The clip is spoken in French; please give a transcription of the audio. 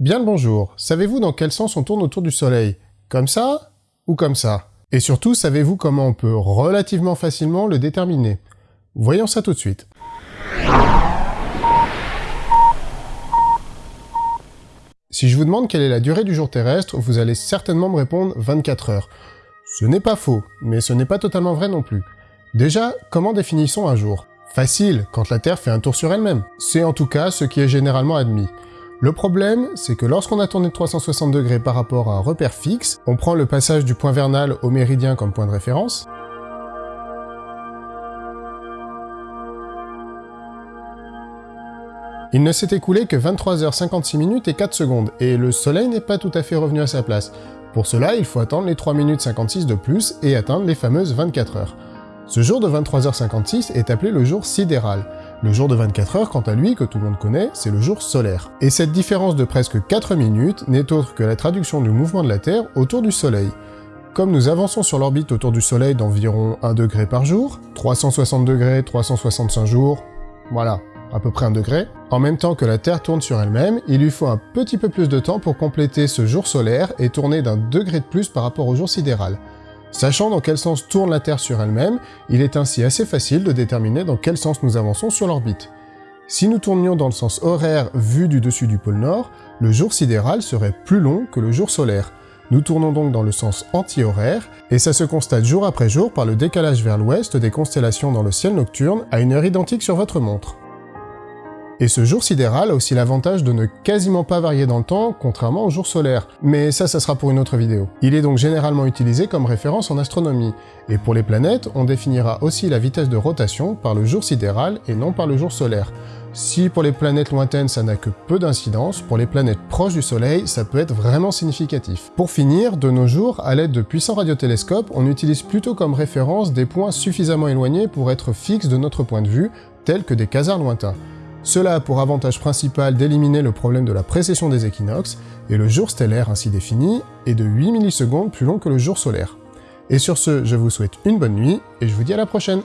Bien le bonjour, savez-vous dans quel sens on tourne autour du Soleil? Comme ça ou comme ça? Et surtout, savez-vous comment on peut relativement facilement le déterminer? Voyons ça tout de suite. Si je vous demande quelle est la durée du jour terrestre, vous allez certainement me répondre 24 heures. Ce n'est pas faux, mais ce n'est pas totalement vrai non plus. Déjà, comment définissons un jour? Facile, quand la Terre fait un tour sur elle-même. C'est en tout cas ce qui est généralement admis. Le problème, c'est que lorsqu'on a tourné de 360 degrés par rapport à un repère fixe, on prend le passage du point vernal au méridien comme point de référence, Il ne s'est écoulé que 23h56 minutes et 4 secondes, et le soleil n'est pas tout à fait revenu à sa place. Pour cela, il faut attendre les 3 minutes 56 de plus et atteindre les fameuses 24 heures. Ce jour de 23h56 est appelé le jour sidéral. Le jour de 24 heures, quant à lui, que tout le monde connaît, c'est le jour solaire. Et cette différence de presque 4 minutes n'est autre que la traduction du mouvement de la Terre autour du Soleil. Comme nous avançons sur l'orbite autour du Soleil d'environ 1 degré par jour, 360 degrés, 365 jours, voilà, à peu près 1 degré, en même temps que la Terre tourne sur elle-même, il lui faut un petit peu plus de temps pour compléter ce jour solaire et tourner d'un degré de plus par rapport au jour sidéral. Sachant dans quel sens tourne la Terre sur elle-même, il est ainsi assez facile de déterminer dans quel sens nous avançons sur l'orbite. Si nous tournions dans le sens horaire vu du dessus du pôle Nord, le jour sidéral serait plus long que le jour solaire. Nous tournons donc dans le sens anti-horaire, et ça se constate jour après jour par le décalage vers l'ouest des constellations dans le ciel nocturne à une heure identique sur votre montre. Et ce jour sidéral a aussi l'avantage de ne quasiment pas varier dans le temps, contrairement au jour solaire. Mais ça, ça sera pour une autre vidéo. Il est donc généralement utilisé comme référence en astronomie. Et pour les planètes, on définira aussi la vitesse de rotation par le jour sidéral et non par le jour solaire. Si pour les planètes lointaines ça n'a que peu d'incidence, pour les planètes proches du Soleil, ça peut être vraiment significatif. Pour finir, de nos jours, à l'aide de puissants radiotélescopes, on utilise plutôt comme référence des points suffisamment éloignés pour être fixes de notre point de vue, tels que des quasars lointains. Cela a pour avantage principal d'éliminer le problème de la précession des équinoxes, et le jour stellaire ainsi défini est de 8 millisecondes plus long que le jour solaire. Et sur ce, je vous souhaite une bonne nuit, et je vous dis à la prochaine